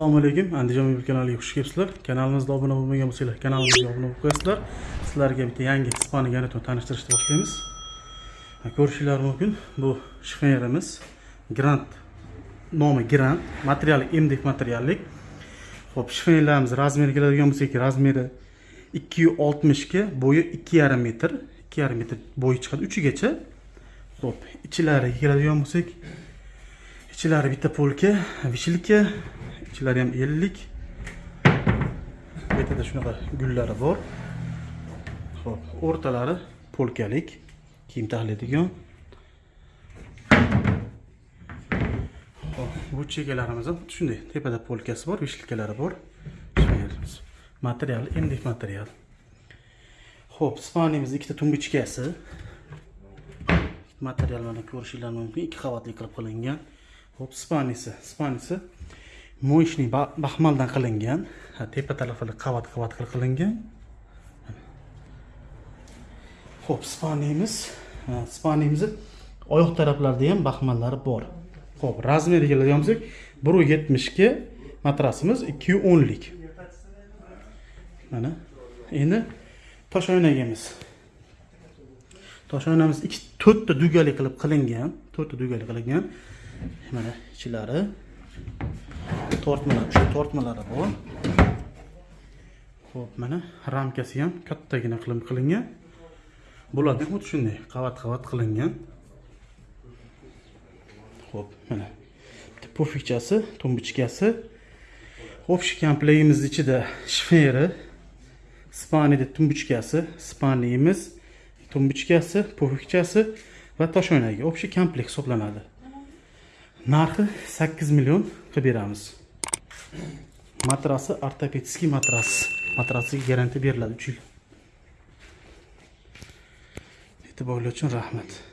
assalomu alaykum andijon mebel kanaliga xush kelibsizlar. Kanalimizga obuna bo'lmagan bo'lsanglar kanalimizga obuna bo'lib qo'yasizlar. Sizlarga bitta yangi ispani garnitun tanishtirishni boshlaymiz. Ko'rishinglar mumkin. Bu shifonyerimiz grant nomi grant materiali mdf materiallik. Ho'p shifonyerlarimiz razmeri keladigan bo'lsak razmeri ikki yuz oltmishga bo'yi ikki yarim metr ikki yarim metr bo'yi chiqadi uchigacha. Ho'p ichilariga keladigan bo'lsak ichlari bitta polka vishilka ichlari ham ellik. Bu shunaqa gullari bor. Ho'p o'rtalari polkalik kiyim taxlaydigan Xo'p, bu chekalarimiz ham shunday tepada polkasi bor vishilkalari bor. Material mdf material. Ho'p spanimiz ikkita tumbichkasi material mana ko'rishinglar mumkin. Ikki qavatli qilib qilingan. Ho'p spanisi spanisi mo'yishni baxmaldan qilingan. Tepa tarafini qavat qavat qilib qilingan. Ho'p spanimiz ha, oyoq taraflarida ham baxmallari bor. Ho'p razmeriga keladigan bo'lsak bir yetmishga matrasimiz ikki yuz o'nlik. Mana endi tosh oynagimiz. Tosh oynamiz ikki to'rtta dugali qilib qilingan to'rtta dugali qilingan. Mana ichlari tortmalar shu tortmalari bor. Ho'p mana ramkasi ham kattagina qilib qilingan. Bularni ham xuddi shunday qavat qavat qilingan. Ho'p mana bitta pufikchasi tumbichkasi общий komplektimizni ichida shferi spaniyda tumbichkasi spaniyimiz tumbichkasi pufikchasi va toshoynagi общий komplekt hisoblanadi. Narxi sakkiz million qilib beramiz. Matrasi ortopedskiy matras. Matrasiga garantiya beriladi uch yil. E'tiborlar uchun rahmat.